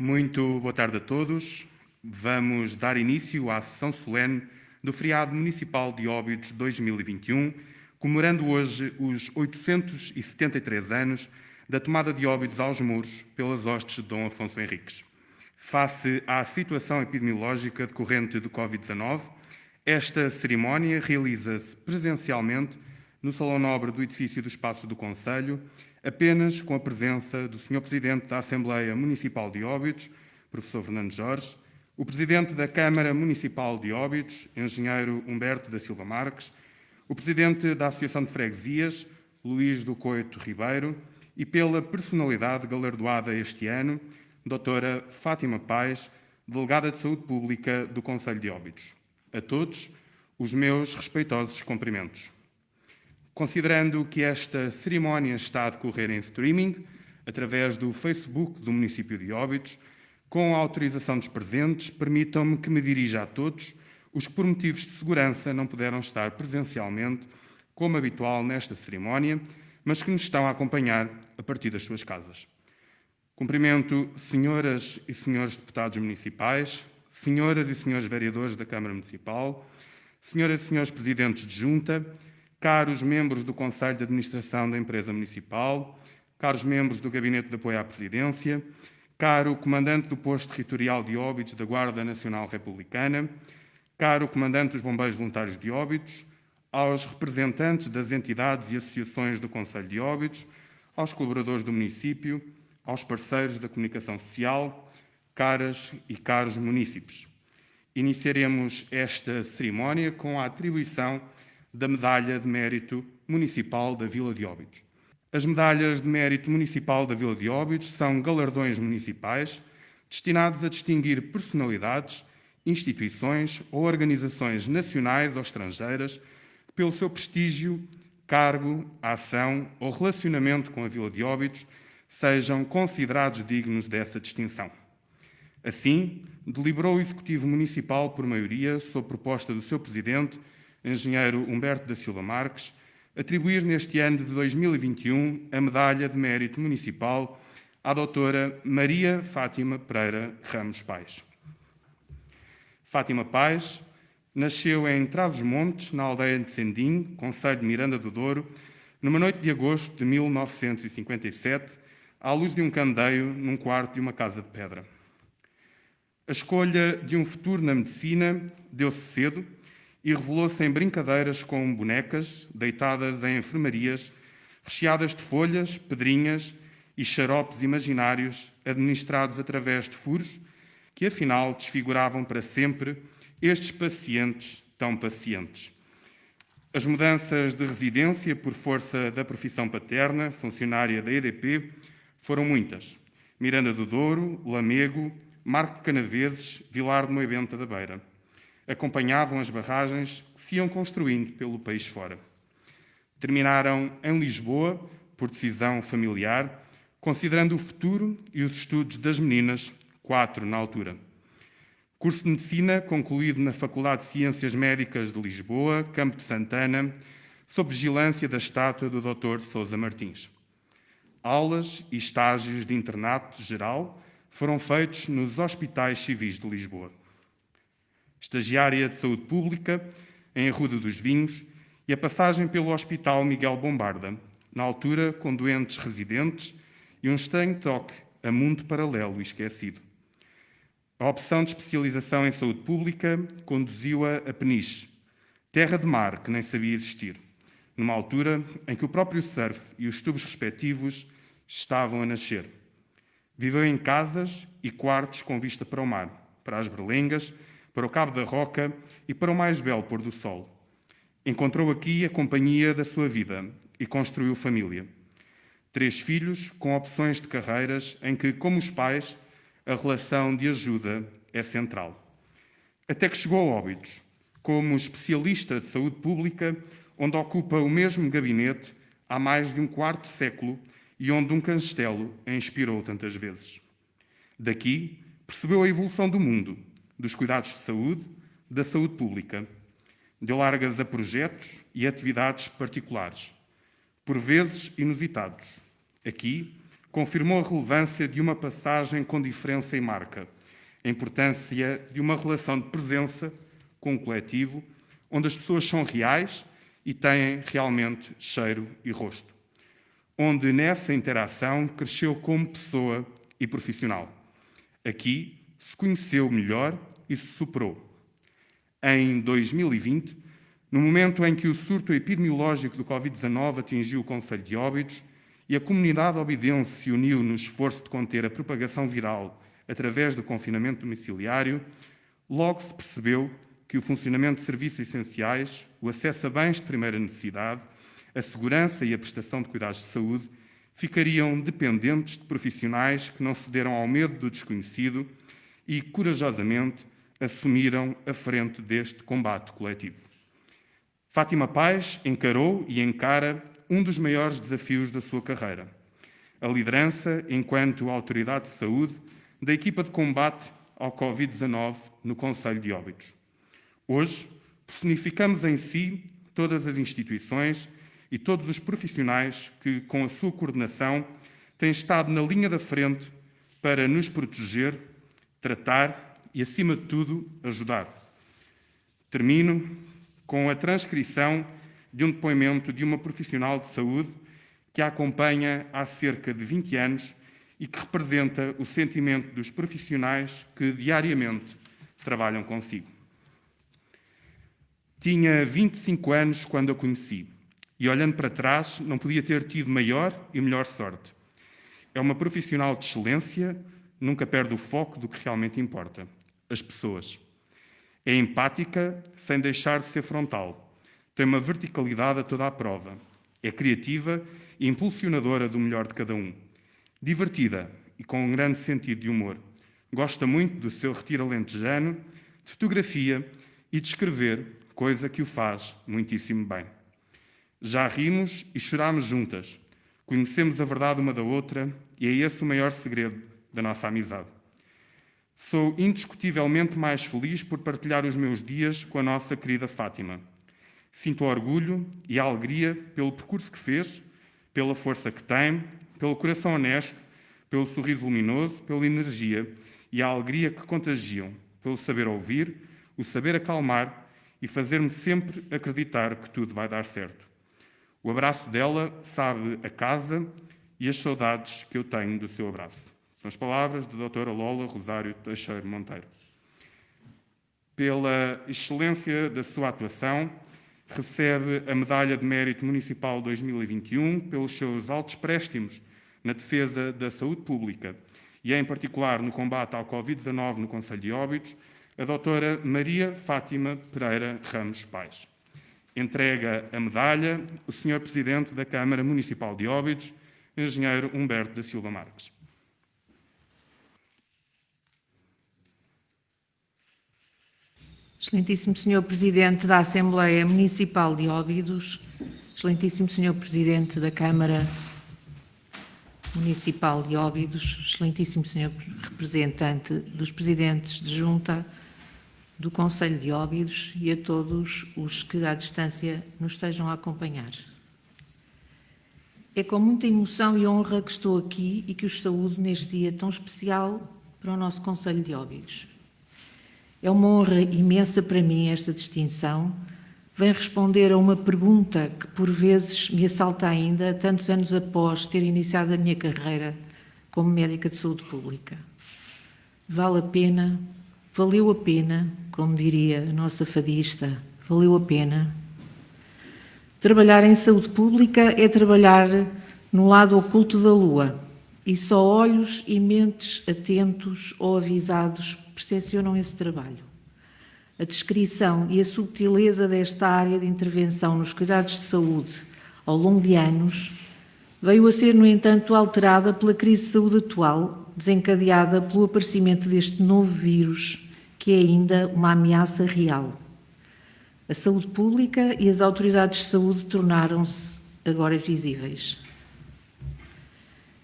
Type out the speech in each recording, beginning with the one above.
Muito boa tarde a todos. Vamos dar início à sessão solene do feriado municipal de Óbidos 2021, comemorando hoje os 873 anos da tomada de Óbidos aos muros pelas hostes de Dom Afonso Henriques. Face à situação epidemiológica decorrente do Covid-19, esta cerimónia realiza-se presencialmente no Salão Nobre do edifício dos Passos do Conselho, apenas com a presença do Sr. Presidente da Assembleia Municipal de Óbidos, Professor Fernando Jorge, o Presidente da Câmara Municipal de Óbidos, Engenheiro Humberto da Silva Marques, o Presidente da Associação de Freguesias, Luís do Coito Ribeiro, e pela personalidade galardoada este ano, Doutora Fátima Paz, Delegada de Saúde Pública do Conselho de Óbidos. A todos, os meus respeitosos cumprimentos. Considerando que esta cerimónia está a decorrer em streaming, através do Facebook do município de Óbidos, com a autorização dos presentes, permitam-me que me dirija a todos os que, por motivos de segurança, não puderam estar presencialmente, como habitual nesta cerimónia, mas que nos estão a acompanhar a partir das suas casas. Cumprimento senhoras e senhores deputados municipais, senhoras e senhores vereadores da Câmara Municipal, senhoras e senhores presidentes de junta, caros membros do Conselho de Administração da Empresa Municipal, caros membros do Gabinete de Apoio à Presidência, caro Comandante do Posto Territorial de Óbidos da Guarda Nacional Republicana, caro Comandante dos Bombeiros Voluntários de Óbidos, aos representantes das entidades e associações do Conselho de Óbidos, aos colaboradores do município, aos parceiros da comunicação social, caras e caros munícipes. Iniciaremos esta cerimónia com a atribuição da Medalha de Mérito Municipal da Vila de Óbidos. As medalhas de mérito municipal da Vila de Óbidos são galardões municipais destinados a distinguir personalidades, instituições ou organizações nacionais ou estrangeiras pelo seu prestígio, cargo, ação ou relacionamento com a Vila de Óbidos sejam considerados dignos dessa distinção. Assim, deliberou o Executivo Municipal por maioria, sob proposta do seu Presidente, engenheiro Humberto da Silva Marques, atribuir neste ano de 2021 a Medalha de Mérito Municipal à doutora Maria Fátima Pereira Ramos Pais. Fátima Pais nasceu em Trás-os-Montes, na aldeia de Sendim, Conselho de Miranda do Douro, numa noite de agosto de 1957, à luz de um candeeiro num quarto de uma casa de pedra. A escolha de um futuro na medicina deu-se cedo e revelou-se em brincadeiras com bonecas deitadas em enfermarias, recheadas de folhas, pedrinhas e xaropes imaginários administrados através de furos que, afinal, desfiguravam para sempre estes pacientes tão pacientes. As mudanças de residência por força da profissão paterna, funcionária da EDP, foram muitas. Miranda do Douro, Lamego, Marco de Canaveses, Vilar de Moibenta da Beira acompanhavam as barragens que se iam construindo pelo país fora. Terminaram em Lisboa, por decisão familiar, considerando o futuro e os estudos das meninas, quatro na altura. Curso de Medicina concluído na Faculdade de Ciências Médicas de Lisboa, Campo de Santana, sob vigilância da estátua do Dr. Sousa Martins. Aulas e estágios de internato geral foram feitos nos hospitais civis de Lisboa estagiária de saúde pública em Arruda dos Vinhos e a passagem pelo Hospital Miguel Bombarda, na altura com doentes residentes e um estranho toque a mundo paralelo e esquecido. A opção de especialização em saúde pública conduziu-a a Peniche, terra de mar que nem sabia existir, numa altura em que o próprio surf e os tubos respectivos estavam a nascer. Viveu em casas e quartos com vista para o mar, para as berlengas para o Cabo da Roca e para o mais belo pôr do sol. Encontrou aqui a companhia da sua vida e construiu família. Três filhos com opções de carreiras em que, como os pais, a relação de ajuda é central. Até que chegou a Óbidos, como especialista de saúde pública, onde ocupa o mesmo gabinete há mais de um quarto século e onde um castelo a inspirou tantas vezes. Daqui percebeu a evolução do mundo dos cuidados de saúde, da saúde pública. Deu largas a projetos e atividades particulares, por vezes inusitados. Aqui, confirmou a relevância de uma passagem com diferença e marca, a importância de uma relação de presença com o coletivo, onde as pessoas são reais e têm realmente cheiro e rosto. Onde nessa interação cresceu como pessoa e profissional. Aqui se conheceu melhor e se superou. Em 2020, no momento em que o surto epidemiológico do Covid-19 atingiu o Conselho de Óbidos e a comunidade obidense se uniu no esforço de conter a propagação viral através do confinamento domiciliário, logo se percebeu que o funcionamento de serviços essenciais, o acesso a bens de primeira necessidade, a segurança e a prestação de cuidados de saúde ficariam dependentes de profissionais que não cederam ao medo do desconhecido e, corajosamente, assumiram a frente deste combate coletivo. Fátima Paz encarou e encara um dos maiores desafios da sua carreira, a liderança enquanto autoridade de saúde da equipa de combate ao Covid-19 no Conselho de Óbidos. Hoje, personificamos em si todas as instituições e todos os profissionais que, com a sua coordenação, têm estado na linha da frente para nos proteger, tratar e, acima de tudo, ajudar. Termino com a transcrição de um depoimento de uma profissional de saúde que a acompanha há cerca de 20 anos e que representa o sentimento dos profissionais que diariamente trabalham consigo. Tinha 25 anos quando a conheci e, olhando para trás, não podia ter tido maior e melhor sorte. É uma profissional de excelência, nunca perde o foco do que realmente importa: as pessoas. É empática, sem deixar de ser frontal. Tem uma verticalidade a toda a prova. É criativa e impulsionadora do melhor de cada um. Divertida e com um grande sentido de humor. Gosta muito do seu retiro alentejano, de fotografia e de escrever, coisa que o faz muitíssimo bem. Já rimos e chorámos juntas. Conhecemos a verdade uma da outra e é esse o maior segredo da nossa amizade. Sou indiscutivelmente mais feliz por partilhar os meus dias com a nossa querida Fátima. Sinto orgulho e alegria pelo percurso que fez, pela força que tem, pelo coração honesto, pelo sorriso luminoso, pela energia e a alegria que contagiam, pelo saber ouvir, o saber acalmar e fazer-me sempre acreditar que tudo vai dar certo. O abraço dela sabe a casa e as saudades que eu tenho do seu abraço. São as palavras da doutora Lola Rosário Teixeira Monteiro. Pela excelência da sua atuação, recebe a Medalha de Mérito Municipal 2021 pelos seus altos préstimos na defesa da saúde pública e, em particular, no combate ao Covid-19 no Conselho de Óbidos, a doutora Maria Fátima Pereira Ramos Pais. Entrega a medalha o Sr. Presidente da Câmara Municipal de Óbidos, Engenheiro Humberto da Silva Marques. Excelentíssimo Senhor Presidente da Assembleia Municipal de Óbidos, Excelentíssimo Senhor Presidente da Câmara Municipal de Óbidos, Excelentíssimo Senhor Representante dos Presidentes de Junta do Conselho de Óbidos e a todos os que à distância nos estejam a acompanhar. É com muita emoção e honra que estou aqui e que os saúdo neste dia tão especial para o nosso Conselho de Óbidos. É uma honra imensa para mim esta distinção. Vem responder a uma pergunta que por vezes me assalta ainda, tantos anos após ter iniciado a minha carreira como médica de saúde pública. Vale a pena, valeu a pena, como diria a nossa fadista, valeu a pena. Trabalhar em saúde pública é trabalhar no lado oculto da lua e só olhos e mentes atentos ou avisados percepcionam esse trabalho. A descrição e a subtileza desta área de intervenção nos cuidados de saúde ao longo de anos veio a ser, no entanto, alterada pela crise de saúde atual, desencadeada pelo aparecimento deste novo vírus, que é ainda uma ameaça real. A saúde pública e as autoridades de saúde tornaram-se agora visíveis.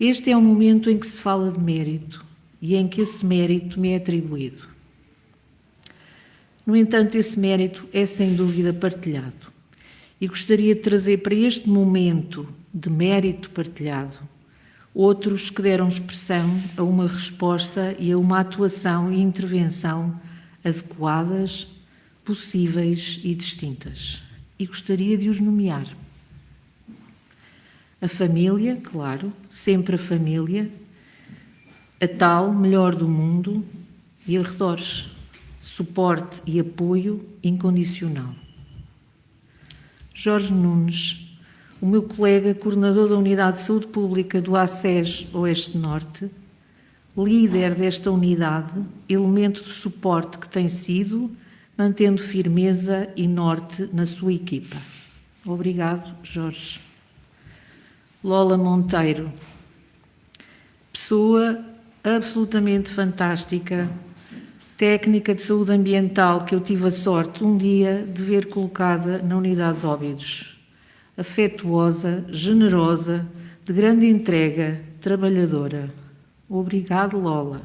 Este é um momento em que se fala de mérito e em que esse mérito me é atribuído. No entanto, esse mérito é sem dúvida partilhado. E gostaria de trazer para este momento de mérito partilhado outros que deram expressão a uma resposta e a uma atuação e intervenção adequadas, possíveis e distintas. E gostaria de os nomear. A família, claro, sempre a família, a tal melhor do mundo e arredores, suporte e apoio incondicional. Jorge Nunes, o meu colega coordenador da Unidade de Saúde Pública do ACES Oeste Norte, líder desta unidade, elemento de suporte que tem sido, mantendo firmeza e norte na sua equipa. Obrigado, Jorge. Lola Monteiro, pessoa absolutamente fantástica, técnica de saúde ambiental que eu tive a sorte um dia de ver colocada na unidade de óbidos. Afetuosa, generosa, de grande entrega, trabalhadora. Obrigado, Lola.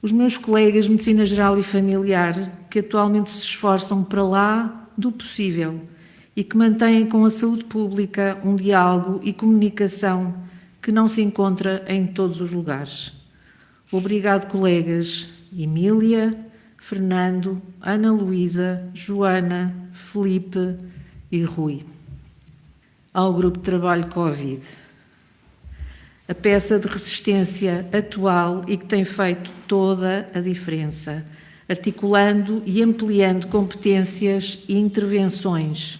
Os meus colegas de Medicina Geral e Familiar, que atualmente se esforçam para lá do possível e que mantêm com a saúde pública um diálogo e comunicação que não se encontra em todos os lugares. Obrigado, colegas Emília, Fernando, Ana Luísa, Joana, Felipe e Rui. Ao grupo de trabalho Covid. A peça de resistência atual e que tem feito toda a diferença, articulando e ampliando competências e intervenções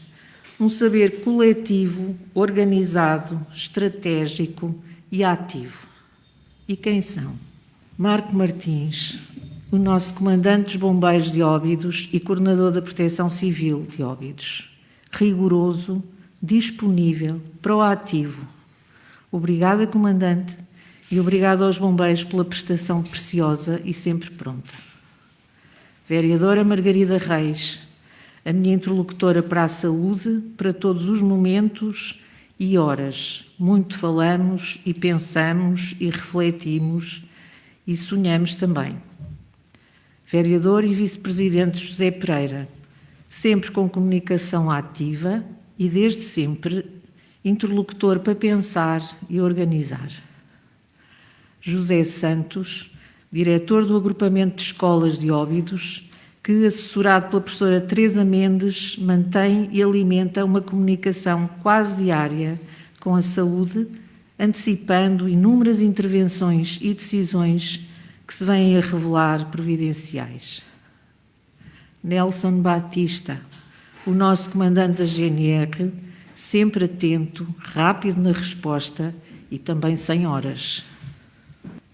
um saber coletivo, organizado, estratégico e ativo. E quem são? Marco Martins, o nosso comandante dos bombeiros de Óbidos e coordenador da Proteção Civil de Óbidos. Rigoroso, disponível, proativo. Obrigada, comandante, e obrigado aos bombeiros pela prestação preciosa e sempre pronta. Vereadora Margarida Reis, a minha interlocutora para a saúde, para todos os momentos e horas. Muito falamos e pensamos e refletimos e sonhamos também. Vereador e Vice-Presidente José Pereira, sempre com comunicação ativa e desde sempre interlocutor para pensar e organizar. José Santos, diretor do agrupamento de escolas de Óbidos, que, assessorado pela professora Teresa Mendes, mantém e alimenta uma comunicação quase diária com a saúde, antecipando inúmeras intervenções e decisões que se vêm a revelar providenciais. Nelson Batista, o nosso comandante da GNR, sempre atento, rápido na resposta e também sem horas.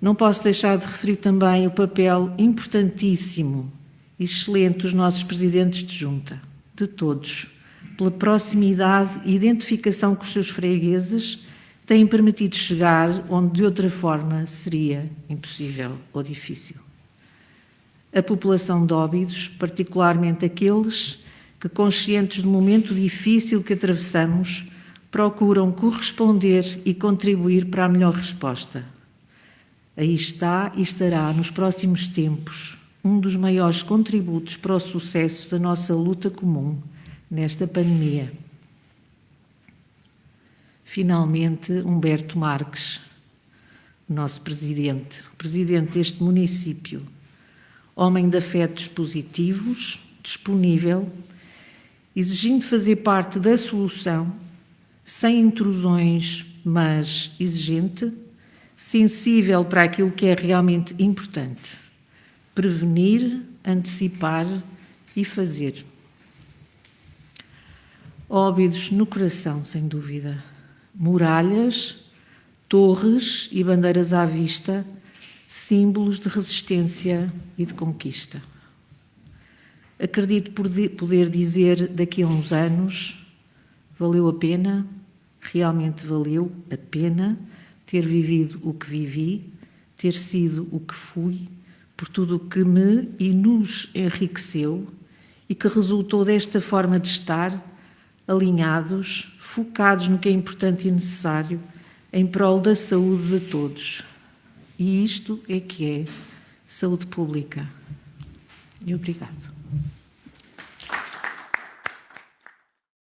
Não posso deixar de referir também o papel importantíssimo excelente dos nossos presidentes de junta, de todos, pela proximidade e identificação com os seus fregueses, têm permitido chegar onde de outra forma seria impossível ou difícil. A população de Óbidos, particularmente aqueles que, conscientes do momento difícil que atravessamos, procuram corresponder e contribuir para a melhor resposta. Aí está e estará nos próximos tempos um dos maiores contributos para o sucesso da nossa luta comum nesta pandemia. Finalmente, Humberto Marques, nosso presidente, presidente deste município, homem de afetos positivos, disponível, exigindo fazer parte da solução, sem intrusões, mas exigente, sensível para aquilo que é realmente importante prevenir, antecipar e fazer. Óbidos no coração, sem dúvida. Muralhas, torres e bandeiras à vista, símbolos de resistência e de conquista. Acredito poder dizer daqui a uns anos, valeu a pena, realmente valeu a pena ter vivido o que vivi, ter sido o que fui por tudo o que me e nos enriqueceu e que resultou desta forma de estar alinhados, focados no que é importante e necessário em prol da saúde de todos. E isto é que é saúde pública. E obrigado.